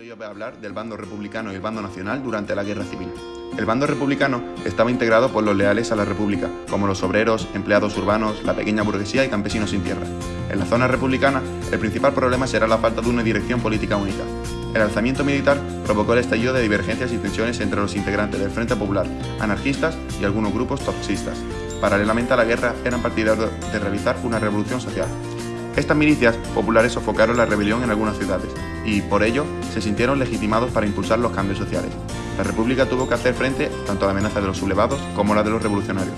Hoy voy a hablar del bando republicano y el bando nacional durante la Guerra Civil. El bando republicano estaba integrado por los leales a la República, como los obreros, empleados urbanos, la pequeña burguesía y campesinos sin tierra. En la zona republicana, el principal problema será la falta de una dirección política única. El alzamiento militar provocó el estallido de divergencias y tensiones entre los integrantes del Frente Popular, anarquistas y algunos grupos toxistas. Paralelamente a la guerra, eran partidarios de realizar una revolución social. Estas milicias populares sofocaron la rebelión en algunas ciudades y, por ello, se sintieron legitimados para impulsar los cambios sociales. La República tuvo que hacer frente tanto a la amenaza de los sublevados como a la de los revolucionarios.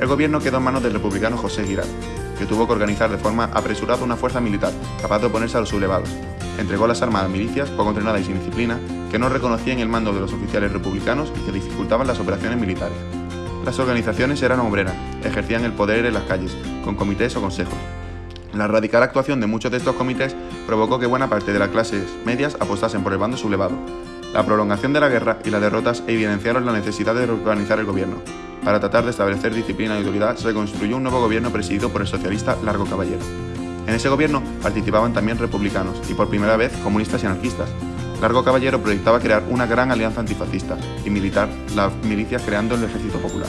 El gobierno quedó en manos del republicano José Girard, que tuvo que organizar de forma apresurada una fuerza militar capaz de oponerse a los sublevados. Entregó las armas a milicias poco entrenadas y sin disciplina que no reconocían el mando de los oficiales republicanos y que dificultaban las operaciones militares. Las organizaciones eran obreras, ejercían el poder en las calles, con comités o consejos, la radical actuación de muchos de estos comités provocó que buena parte de las clases medias apostasen por el bando sublevado. La prolongación de la guerra y las derrotas evidenciaron la necesidad de reorganizar el gobierno. Para tratar de establecer disciplina y autoridad, se construyó un nuevo gobierno presidido por el socialista Largo Caballero. En ese gobierno participaban también republicanos y por primera vez comunistas y anarquistas. Largo Caballero proyectaba crear una gran alianza antifascista y militar, las milicias creando el Ejército Popular.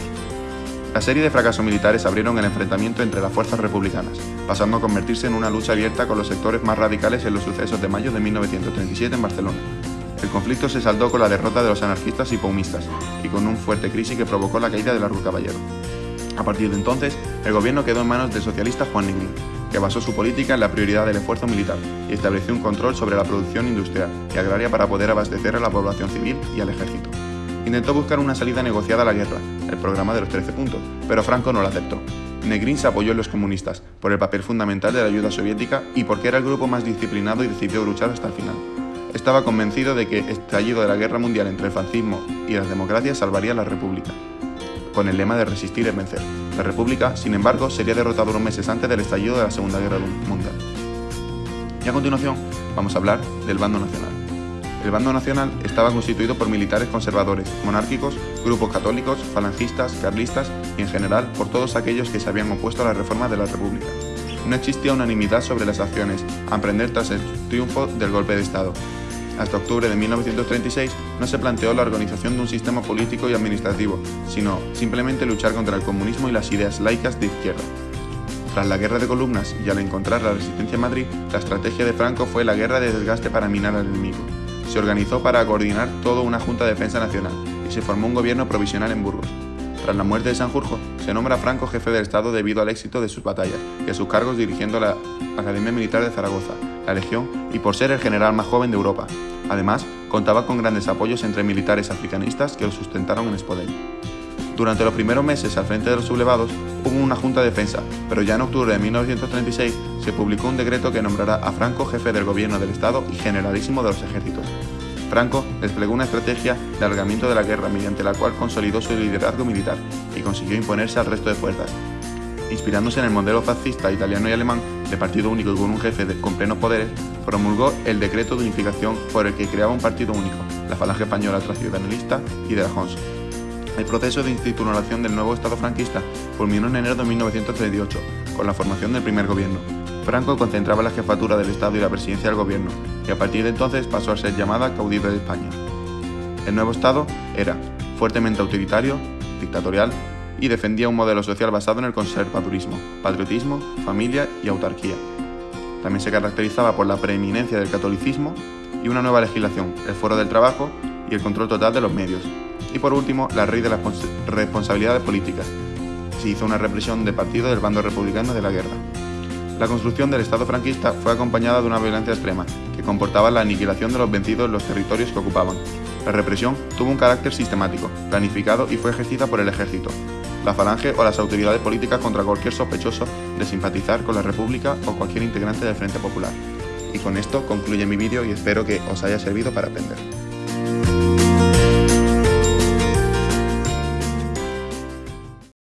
La serie de fracasos militares abrieron el enfrentamiento entre las fuerzas republicanas, pasando a convertirse en una lucha abierta con los sectores más radicales en los sucesos de mayo de 1937 en Barcelona. El conflicto se saldó con la derrota de los anarquistas y paumistas, y con una fuerte crisis que provocó la caída del Largo Caballero. A partir de entonces, el gobierno quedó en manos del socialista Juan Negrín, que basó su política en la prioridad del esfuerzo militar y estableció un control sobre la producción industrial y agraria para poder abastecer a la población civil y al ejército intentó buscar una salida negociada a la guerra, el programa de los 13 puntos, pero Franco no lo aceptó. Negrín se apoyó en los comunistas, por el papel fundamental de la ayuda soviética y porque era el grupo más disciplinado y decidió luchar hasta el final. Estaba convencido de que el estallido de la guerra mundial entre el fascismo y las democracias salvaría a la República, con el lema de resistir es vencer. La República, sin embargo, sería derrotada unos meses antes del estallido de la Segunda Guerra Mundial. Y a continuación, vamos a hablar del bando nacional. El bando nacional estaba constituido por militares conservadores, monárquicos, grupos católicos, falangistas, carlistas y en general por todos aquellos que se habían opuesto a la reforma de la República. No existía unanimidad sobre las acciones a emprender tras el triunfo del golpe de Estado. Hasta octubre de 1936 no se planteó la organización de un sistema político y administrativo, sino simplemente luchar contra el comunismo y las ideas laicas de izquierda. Tras la guerra de columnas y al encontrar la resistencia en Madrid, la estrategia de Franco fue la guerra de desgaste para minar al enemigo se organizó para coordinar toda una Junta de Defensa Nacional y se formó un gobierno provisional en Burgos. Tras la muerte de Sanjurjo, se nombra a Franco jefe del Estado debido al éxito de sus batallas y a sus cargos dirigiendo la Academia Militar de Zaragoza, la Legión y por ser el general más joven de Europa. Además, contaba con grandes apoyos entre militares africanistas que lo sustentaron en Espodel. Durante los primeros meses al frente de los sublevados hubo una junta de defensa, pero ya en octubre de 1936 se publicó un decreto que nombrará a Franco jefe del gobierno del Estado y generalísimo de los ejércitos. Franco desplegó una estrategia de alargamiento de la guerra mediante la cual consolidó su liderazgo militar y consiguió imponerse al resto de fuerzas. Inspirándose en el modelo fascista italiano y alemán de partido único y con un jefe con plenos poderes, promulgó el decreto de unificación por el que creaba un partido único, la Falange Española Tradicionalista y de la Hons. El proceso de institucionalización del nuevo Estado franquista culminó en enero de 1938, con la formación del primer gobierno. Franco concentraba la jefatura del Estado y la presidencia del gobierno, y a partir de entonces pasó a ser llamada caudillo de España. El nuevo Estado era fuertemente autoritario, dictatorial y defendía un modelo social basado en el conservadurismo, patriotismo, familia y autarquía. También se caracterizaba por la preeminencia del catolicismo y una nueva legislación, el foro del trabajo y el control total de los medios, y por último, la ley de las responsabilidades políticas. Se hizo una represión de partido del bando republicano de la guerra. La construcción del Estado franquista fue acompañada de una violencia extrema, que comportaba la aniquilación de los vencidos en los territorios que ocupaban. La represión tuvo un carácter sistemático, planificado y fue ejercida por el ejército, la falange o las autoridades políticas contra cualquier sospechoso de simpatizar con la República o cualquier integrante del Frente Popular. Y con esto concluye mi vídeo y espero que os haya servido para aprender.